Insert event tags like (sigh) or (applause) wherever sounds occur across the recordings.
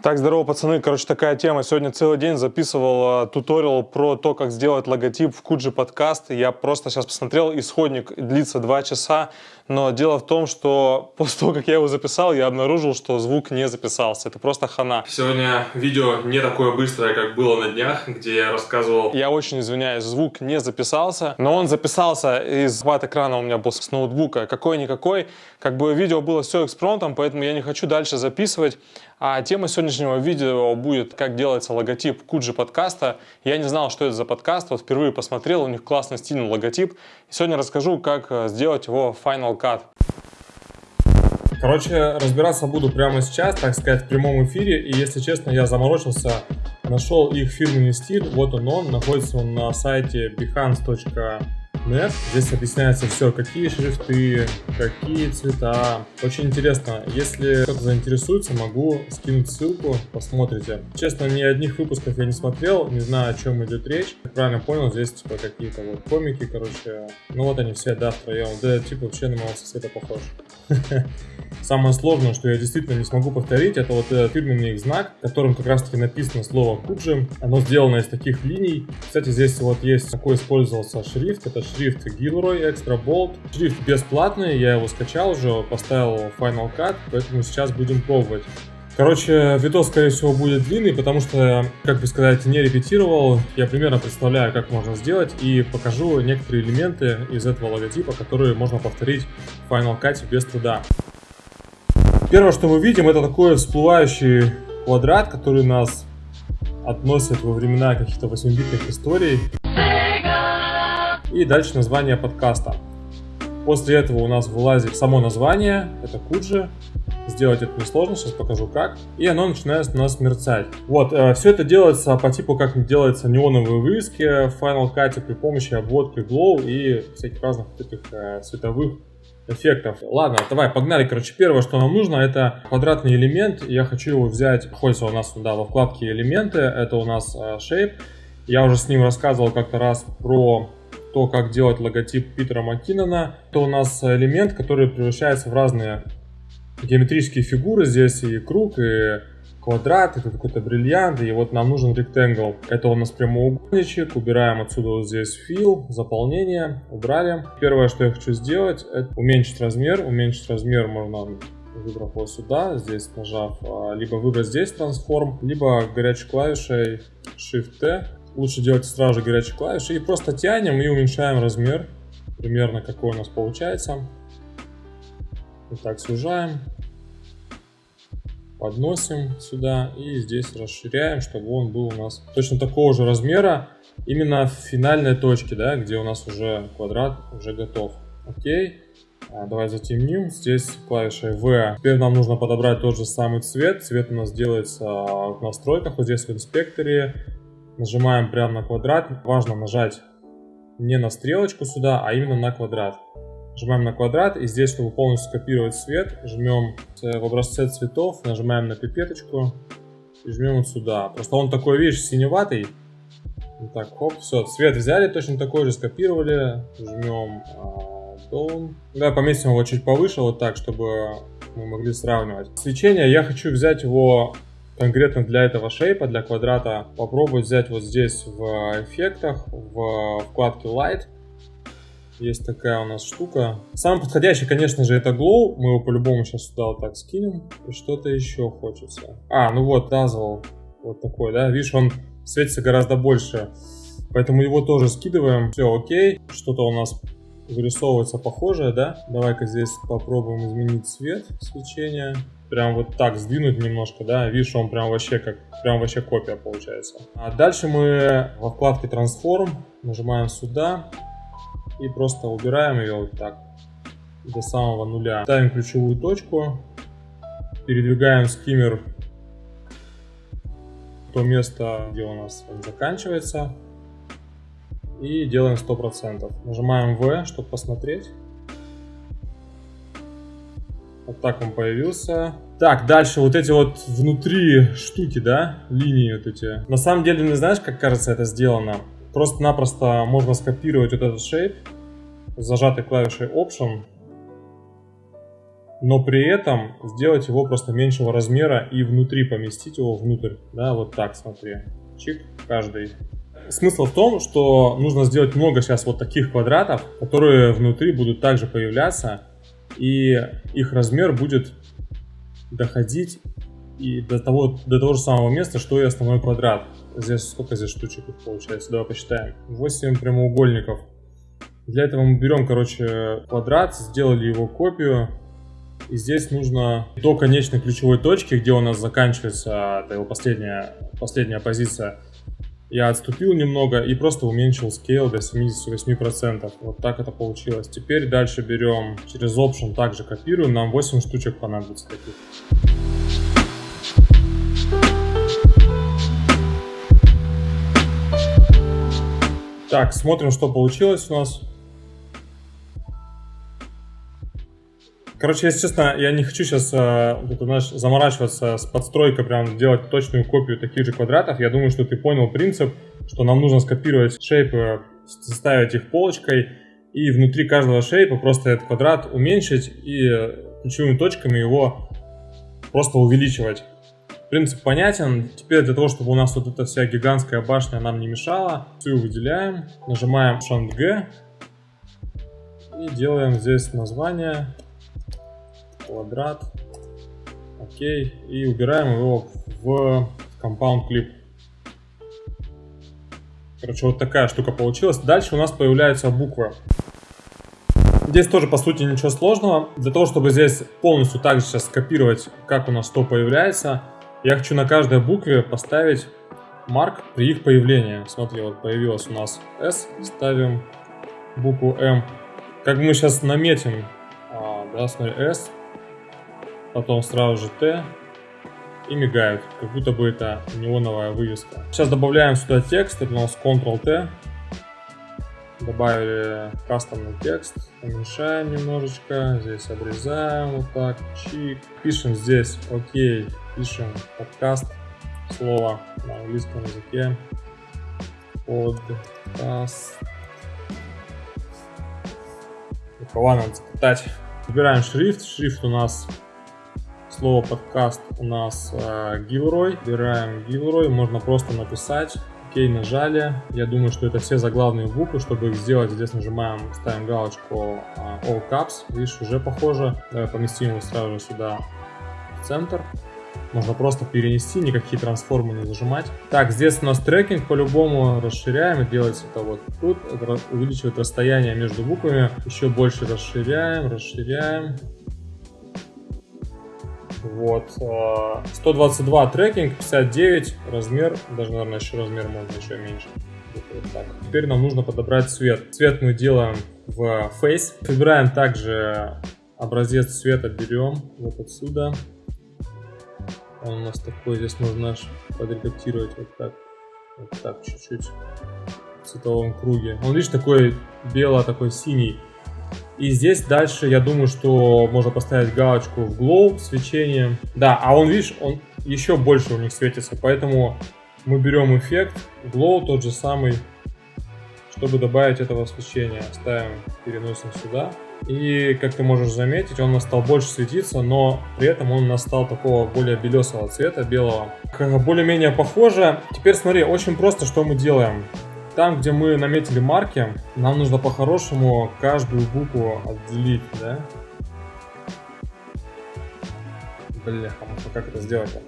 Так, здорово, пацаны. Короче, такая тема. Сегодня целый день записывал э, туториал про то, как сделать логотип в Куджи подкаст. Я просто сейчас посмотрел, исходник длится 2 часа. Но дело в том, что (laughs) после того, как я его записал, я обнаружил, что звук не записался. Это просто хана. Сегодня видео не такое быстрое, как было на днях, где я рассказывал... Я очень извиняюсь, звук не записался, но он записался из хват экрана у меня был с ноутбука. Какой-никакой. Как бы видео было все экспромтом, поэтому я не хочу дальше записывать. А тема сегодняшнего видео будет, как делается логотип Куджи подкаста. Я не знал, что это за подкаст, вот впервые посмотрел, у них классный стильный логотип. И сегодня расскажу, как э, сделать его в Final Cut. Короче, разбираться буду прямо сейчас, так сказать, в прямом эфире. И если честно, я заморочился, нашел их фирменный стиль. Вот он он, находится он на сайте behance.com Net. Здесь объясняется все, какие шрифты, какие цвета. Очень интересно. Если кто-то заинтересуется, могу скинуть ссылку, посмотрите. Честно, ни одних выпусков я не смотрел, не знаю, о чем идет речь. Как правильно понял, здесь типа какие-то вот комики, короче. Ну вот они все, да, втроем. Да, типа вообще на моего соседа похож. (laughs) Самое сложное, что я действительно не смогу повторить, это вот этот фирменный их знак, которым как раз таки написано слово Куджи. Оно сделано из таких линий. Кстати, здесь вот есть такой использовался шрифт. Это шрифт Gilroy Extra Bold. Шрифт бесплатный, я его скачал уже, поставил в Final Cut, поэтому сейчас будем пробовать. Короче, видос, скорее всего, будет длинный, потому что, как бы сказать, не репетировал. Я примерно представляю, как можно сделать, и покажу некоторые элементы из этого логотипа, которые можно повторить в Final Cut без труда. Первое, что мы видим, это такой всплывающий квадрат, который нас относит во времена каких-то 8-битных историй. И дальше название подкаста. После этого у нас вылазит само название, это Куджи. Сделать это несложно, сейчас покажу как. И оно начинает у нас мерцать. Вот, э, все это делается по типу, как делается неоновые вывески в Final Cut при помощи обводки Glow и всяких разных таких э, цветовых эффектов. Ладно, давай, погнали. Короче, первое, что нам нужно, это квадратный элемент. Я хочу его взять, находится у нас сюда во вкладке элементы. Это у нас э, Shape. Я уже с ним рассказывал как-то раз про то, как делать логотип Питера Маккинона. Это у нас элемент, который превращается в разные геометрические фигуры. Здесь и круг, и квадрат, это какой-то бриллиант, и вот нам нужен ректангл. Это у нас прямоугольничек, убираем отсюда вот здесь fill, заполнение, убрали. Первое, что я хочу сделать, это уменьшить размер. Уменьшить размер можно выбрав вот сюда, здесь нажав, а, либо выбрать здесь трансформ, либо горячей клавишей Shift-T. Лучше делать сразу же горячей клавишей и просто тянем и уменьшаем размер, примерно какой у нас получается. Вот так сужаем, подносим сюда и здесь расширяем, чтобы он был у нас точно такого же размера, именно в финальной точке, да, где у нас уже квадрат уже готов. Окей. А, давай затемним. Здесь клавишей V. Теперь нам нужно подобрать тот же самый цвет. Цвет у нас делается в настройках, вот здесь в инспекторе. Нажимаем прямо на квадрат. Важно нажать не на стрелочку сюда, а именно на квадрат. Нажимаем на квадрат, и здесь, чтобы полностью скопировать цвет, жмем в образце цветов, нажимаем на пипеточку и жмем вот сюда. Просто он такой, видишь, синеватый. Вот так, хоп, все, цвет взяли, точно такой же скопировали, жмем а, down. Да, поместим его чуть повыше, вот так, чтобы мы могли сравнивать. Свечение, я хочу взять его конкретно для этого шейпа, для квадрата, попробовать взять вот здесь в эффектах, в вкладке Light, есть такая у нас штука. Самый подходящий, конечно же, это Glow. Мы его по-любому сейчас сюда вот так скинем. И что-то еще хочется. А, ну вот, Dazzle. Вот такой, да? Видишь, он светится гораздо больше. Поэтому его тоже скидываем. Все, окей. Что-то у нас вырисовывается похожее, да? Давай-ка здесь попробуем изменить цвет свечения. Прям вот так сдвинуть немножко, да? Видишь, он прям вообще как, прям вообще копия получается. А дальше мы во вкладке Transform нажимаем сюда и просто убираем ее вот так до самого нуля. Ставим ключевую точку, передвигаем скиммер в то место, где у нас он заканчивается и делаем 100%. Нажимаем V, чтобы посмотреть. Вот так он появился. Так, дальше вот эти вот внутри штуки, да, линии вот эти. На самом деле, не знаешь, как кажется это сделано? Просто-напросто можно скопировать вот этот shape, зажатой клавишей Option. но при этом сделать его просто меньшего размера и внутри поместить его внутрь. Да, вот так, смотри. Чик, каждый. Смысл в том, что нужно сделать много сейчас вот таких квадратов, которые внутри будут также появляться, и их размер будет доходить и до того, до того же самого места, что и основной квадрат. Здесь сколько здесь штучек получается? Давай посчитаем. 8 прямоугольников. Для этого мы берем, короче, квадрат, сделали его копию. И здесь нужно до конечной ключевой точки, где у нас заканчивается, это его последняя, последняя позиция, я отступил немного и просто уменьшил scale до 78%. Вот так это получилось. Теперь дальше берем через Option, также копируем. Нам 8 штучек понадобится таких. Так, смотрим, что получилось у нас. Короче, если честно, я не хочу сейчас э, это, знаешь, заморачиваться с подстройкой, прям делать точную копию таких же квадратов. Я думаю, что ты понял принцип, что нам нужно скопировать шейпы, составить их полочкой, и внутри каждого шейпа просто этот квадрат уменьшить и ключевыми точками его просто увеличивать. Принцип понятен. Теперь для того, чтобы у нас вот эта вся гигантская башня нам не мешала, всю выделяем, нажимаем Shift G и делаем здесь название квадрат. Окей. И убираем его в Compound Clip. Короче, вот такая штука получилась. Дальше у нас появляются буквы. Здесь тоже, по сути, ничего сложного. Для того, чтобы здесь полностью также сейчас скопировать, как у нас что появляется, я хочу на каждой букве поставить марк при их появлении. Смотри, вот появилась у нас S, ставим букву M. Как мы сейчас наметим, а, да, смотри, S, потом сразу же Т и мигают, как будто бы это неоновая вывеска. Сейчас добавляем сюда текст, это у нас Ctrl-T. Добавили кастомный текст, уменьшаем немножечко, здесь обрезаем вот так, чик. Пишем здесь окей, пишем подкаст, слово на английском языке. Подкаст. Рукава надо запитать. Выбираем шрифт. Шрифт у нас слово подкаст у нас э. Выбираем Gilroy, можно просто написать. Окей, нажали. Я думаю, что это все заглавные буквы. Чтобы их сделать, здесь нажимаем, ставим галочку э, All Caps. Видишь, уже похоже. Давай поместим его сразу же сюда в центр. Можно просто перенести, никакие трансформы не зажимать. Так, здесь у нас трекинг по-любому расширяем делается это вот тут. Увеличивает расстояние между буквами. Еще больше расширяем, расширяем. Вот. 122 э, трекинг, 59 размер, даже, наверное, еще размер можно еще меньше. Вот так. Теперь нам нужно подобрать цвет. Цвет мы делаем в Face. Выбираем также образец цвета, берем вот отсюда. Он у нас такой, здесь можно подредактировать вот так. Вот так чуть-чуть в цветовом круге. Он, видишь, такой бело, такой синий. И здесь дальше, я думаю, что можно поставить галочку в glow свечение. Да, а он, видишь, он еще больше у них светится, поэтому мы берем эффект glow тот же самый, чтобы добавить этого свечения. Ставим, переносим сюда. И, как ты можешь заметить, он у нас стал больше светиться, но при этом он у нас стал такого более белесого цвета, белого. Более-менее похоже. Теперь смотри, очень просто, что мы делаем. Там, где мы наметили марки, нам нужно по-хорошему каждую букву отделить, да? Бляха, как это сделать-то?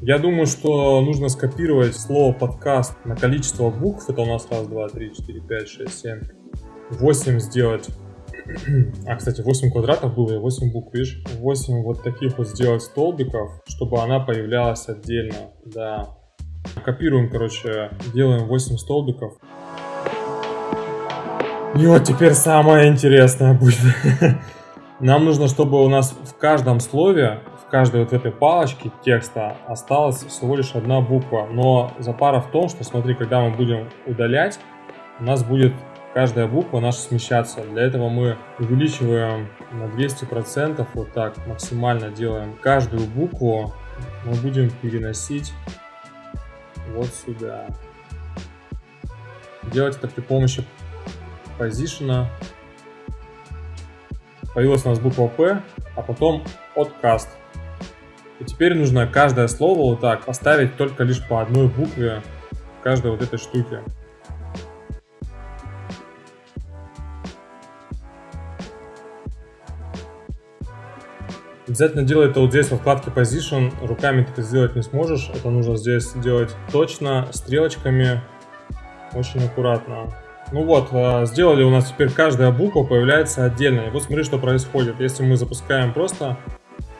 Я думаю, что нужно скопировать слово подкаст на количество букв. Это у нас раз, два, три, четыре, пять, шесть, семь, восемь сделать. А, кстати, 8 квадратов было и 8 букв, видишь? 8 вот таких вот сделать столбиков, чтобы она появлялась отдельно, да. Копируем, короче, делаем 8 столбиков. И вот теперь самое интересное будет. (laughs) Нам нужно, чтобы у нас в каждом слове, в каждой вот этой палочке текста осталась всего лишь одна буква. Но запара в том, что смотри, когда мы будем удалять, у нас будет каждая буква наша смещаться. Для этого мы увеличиваем на 200%, вот так максимально делаем. Каждую букву мы будем переносить вот сюда. Делать это при помощи позишена. Появилась у нас буква P. а потом откаст. И теперь нужно каждое слово вот так поставить только лишь по одной букве каждой вот этой штуки. Обязательно делай это вот здесь во вкладке Position. Руками ты это сделать не сможешь. Это нужно здесь делать точно, стрелочками, очень аккуратно. Ну вот, а, сделали у нас теперь каждая буква появляется отдельно. И вот смотри, что происходит. Если мы запускаем просто,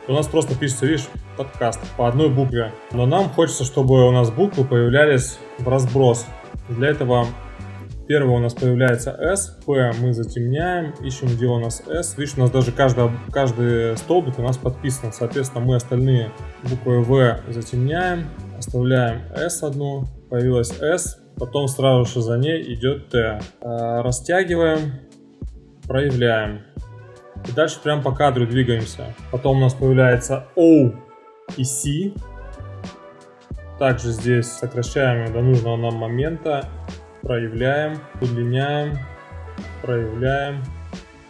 то у нас просто пишется, видишь, подкаст по одной букве. Но нам хочется, чтобы у нас буквы появлялись в разброс. Для этого Первое у нас появляется S, P мы затемняем, ищем, где у нас S. Видишь, у нас даже каждый, каждый столбик у нас подписан. Соответственно, мы остальные буквы V затемняем, оставляем S одну, появилась S, потом сразу же за ней идет T. А, растягиваем, проявляем. И дальше прям по кадру двигаемся. Потом у нас появляется O и C. Также здесь сокращаем до нужного нам момента проявляем, удлиняем, проявляем,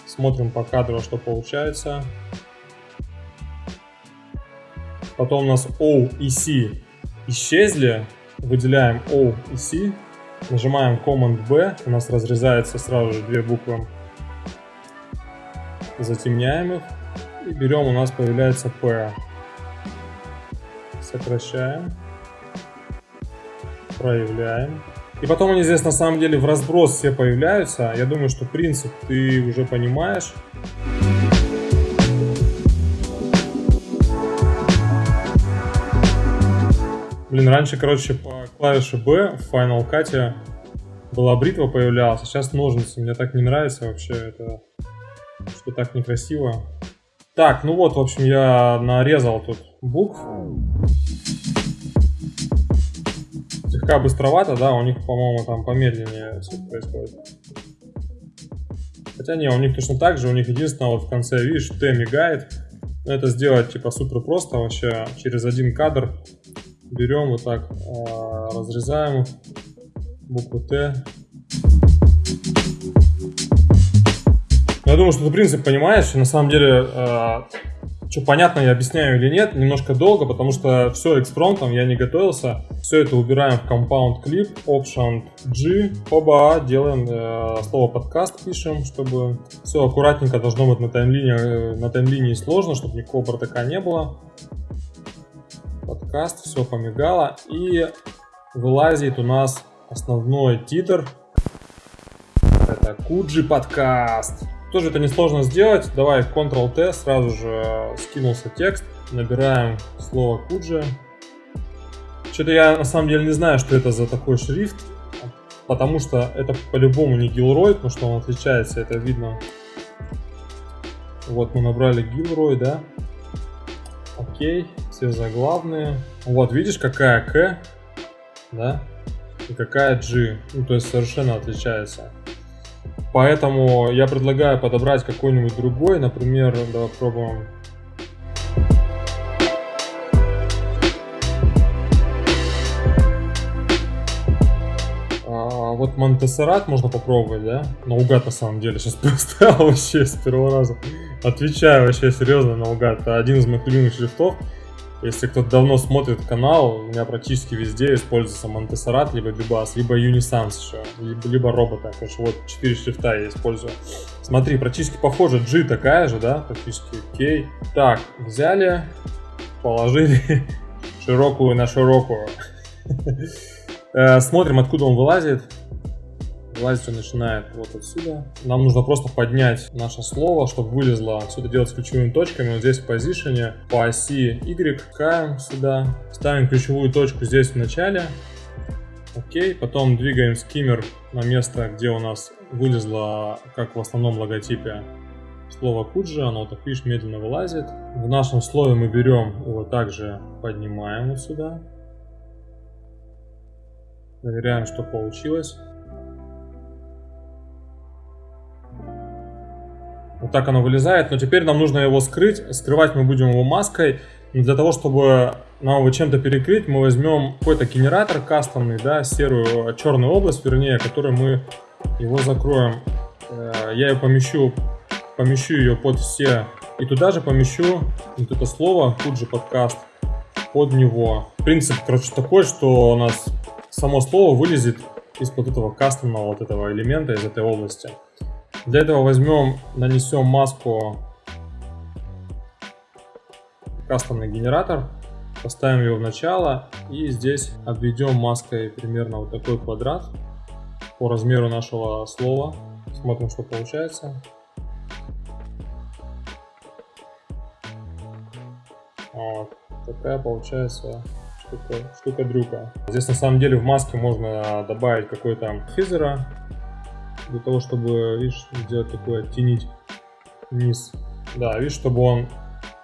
смотрим по кадру, что получается. Потом у нас O и C исчезли, выделяем O и C, нажимаем Command B, у нас разрезается сразу же две буквы, затемняем их. И берем, у нас появляется P. Сокращаем, проявляем, и потом они здесь на самом деле в разброс все появляются. Я думаю, что принцип ты уже понимаешь. Блин, раньше, короче, по клавише B в Final Cut была бритва появлялась, а сейчас ножницы. Мне так не нравится вообще, это что так некрасиво. Так, ну вот, в общем, я нарезал тут букв слегка быстровато, да, у них, по-моему, там помедленнее все происходит. Хотя не, у них точно так же, у них единственное, вот в конце, видишь, Т мигает. Но это сделать, типа, супер просто вообще, через один кадр берем вот так, э, разрезаем букву Т. Я думаю, что ты принцип понимаешь, на самом деле э, что понятно я объясняю или нет, немножко долго, потому что все экспромтом, я не готовился. Все это убираем в Compound Clip, Option G, оба, делаем э, слово подкаст, пишем, чтобы все аккуратненько должно быть на таймлине, э, на таймлинии сложно, чтобы никакого бардака не было. Подкаст, все помигало, и вылазит у нас основной титр. Это Куджи подкаст. Тоже это несложно сделать. Давай Ctrl-T, сразу же скинулся текст. Набираем слово Куджи. Что-то я на самом деле не знаю, что это за такой шрифт. Потому что это по-любому не Gilroy, потому что он отличается, это видно. Вот мы набрали Gilroy, да. Окей, все заглавные. Вот, видишь, какая К, да, и какая G. Ну, то есть совершенно отличается. Поэтому я предлагаю подобрать какой-нибудь другой, например, давай пробуем. Вот Монтессерат можно попробовать, да? Наугад на самом деле, сейчас (laughs) поставил вообще с первого раза. Отвечаю вообще серьезно, наугад. Это один из моих любимых шрифтов. Если кто-то давно смотрит канал, у меня практически везде используется Монтессерат, либо Бибас, либо Unisans еще, либо, либо робота. Короче, вот четыре шрифта я использую. Смотри, практически похоже, G такая же, да, практически K. Так, взяли, положили (laughs) широкую на широкую. (laughs) Э, смотрим, откуда он вылазит. Вылазить он начинает вот отсюда. Нам нужно просто поднять наше слово, чтобы вылезло. Все это делать с ключевыми точками. Вот здесь в позиционе по оси Y каем сюда. Ставим ключевую точку здесь в начале. Окей, потом двигаем скиммер на место, где у нас вылезло, как в основном логотипе, слово Куджи, оно так, видишь, медленно вылазит. В нашем слове мы берем его также поднимаем вот сюда. Проверяем, что получилось. Вот так оно вылезает, но теперь нам нужно его скрыть. Скрывать мы будем его маской. Но для того, чтобы нам его чем-то перекрыть, мы возьмем какой-то генератор кастомный, да, серую, черную область, вернее, которой мы его закроем. Э, я ее помещу, помещу ее под все И туда же помещу вот это слово, тут же подкаст, под него. Принцип, короче, такой, что у нас само слово вылезет из вот этого кастомного вот этого элемента, из этой области. Для этого возьмем, нанесем маску кастомный генератор, поставим его в начало и здесь обведем маской примерно вот такой квадрат по размеру нашего слова. Смотрим, что получается. Вот. Такая получается штука, штука-дрюка. Здесь на самом деле в маске можно добавить какой-то физера, для того, чтобы, видишь, сделать такой, оттенить вниз. Да, видишь, чтобы он,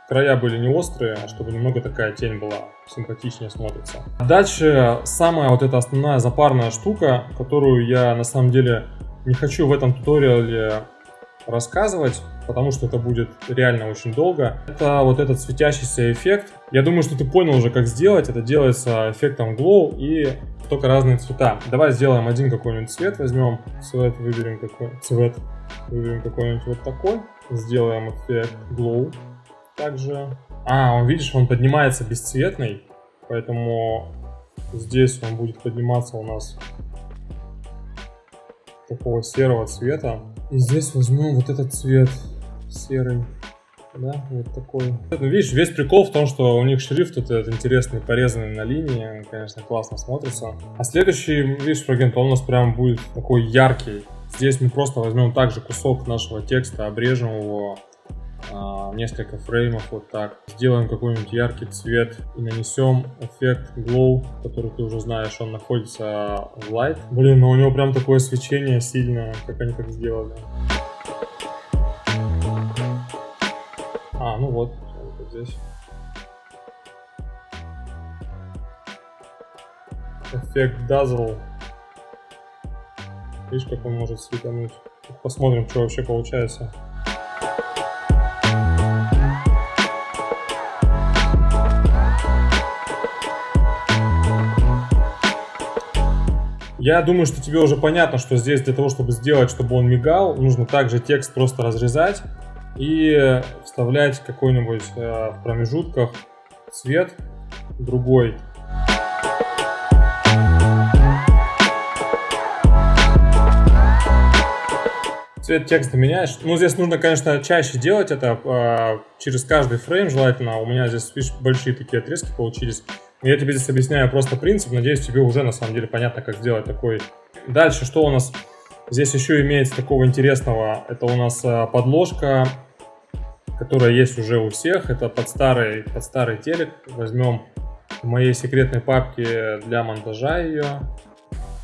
края были не острые, а чтобы немного такая тень была, симпатичнее смотрится. Дальше самая вот эта основная запарная штука, которую я на самом деле не хочу в этом туториале рассказывать, потому что это будет реально очень долго. Это вот этот светящийся эффект. Я думаю, что ты понял уже, как сделать. Это делается эффектом glow и только разные цвета. Давай сделаем один какой-нибудь цвет, возьмем цвет, выберем какой цвет, выберем какой-нибудь вот такой, сделаем эффект glow. Также, а, он видишь, он поднимается бесцветный, поэтому здесь он будет подниматься у нас такого серого цвета. И здесь возьмем вот этот цвет серый. Да, вот такой. Ну, видишь, весь прикол в том, что у них шрифт этот интересный, порезанный на линии. Он, конечно, классно смотрится. А следующий, видишь, фрагмент, он у нас прям будет такой яркий. Здесь мы просто возьмем также кусок нашего текста, обрежем его а, несколько фреймов вот так. Сделаем какой-нибудь яркий цвет и нанесем эффект glow, который ты уже знаешь, он находится в light. Блин, но у него прям такое свечение сильное, как они так сделали. А, ну вот, вот здесь. Эффект Dazzle. Видишь, как он может светануть. Посмотрим, что вообще получается. Я думаю, что тебе уже понятно, что здесь для того, чтобы сделать, чтобы он мигал, нужно также текст просто разрезать и вставлять какой-нибудь э, в промежутках цвет другой. Цвет текста меняешь. Ну, здесь нужно, конечно, чаще делать это э, через каждый фрейм желательно. У меня здесь, видишь, большие такие отрезки получились. Я тебе здесь объясняю просто принцип. Надеюсь, тебе уже на самом деле понятно, как сделать такой. Дальше, что у нас здесь еще имеется такого интересного? Это у нас э, подложка которая есть уже у всех. Это под старый, под старый телек. Возьмем в моей секретной папке для монтажа ее.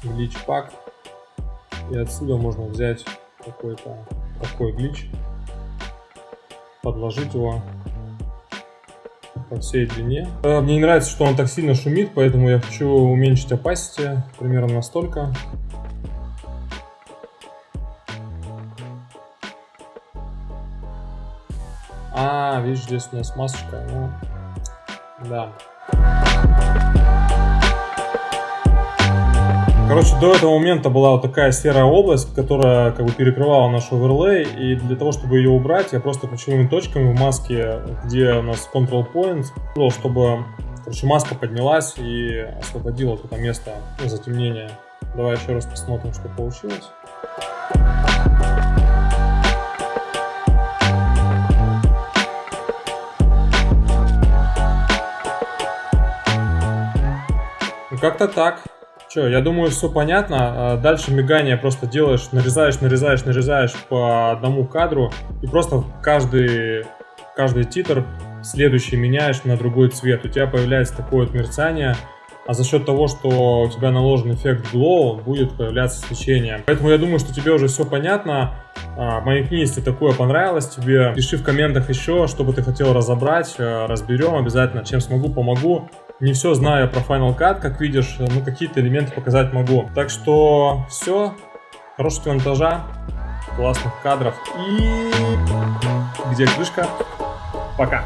Глич пак. И отсюда можно взять какой-то такой глич. Подложить его по всей длине. Э, мне не нравится, что он так сильно шумит, поэтому я хочу уменьшить opacity примерно настолько. А, видишь, здесь у нас масочка. Ну, да. Короче, до этого момента была вот такая серая область, которая как бы перекрывала наш оверлей, и для того, чтобы ее убрать, я просто ключевыми точками в маске, где у нас control point, чтобы, короче, маска поднялась и освободила это место затемнения. Давай еще раз посмотрим, что получилось. как-то так. Че, я думаю, все понятно. А дальше мигание просто делаешь, нарезаешь, нарезаешь, нарезаешь по одному кадру. И просто каждый, каждый титр следующий меняешь на другой цвет. У тебя появляется такое вот мерцание. А за счет того, что у тебя наложен эффект glow, будет появляться свечение. Поэтому я думаю, что тебе уже все понятно. А, моей книге, если такое понравилось тебе, пиши в комментах еще, что бы ты хотел разобрать. А, разберем обязательно. Чем смогу, помогу. Не все знаю про Final Cut, как видишь, но какие-то элементы показать могу. Так что все. Хорошего монтажа, классных кадров и где крышка. Пока.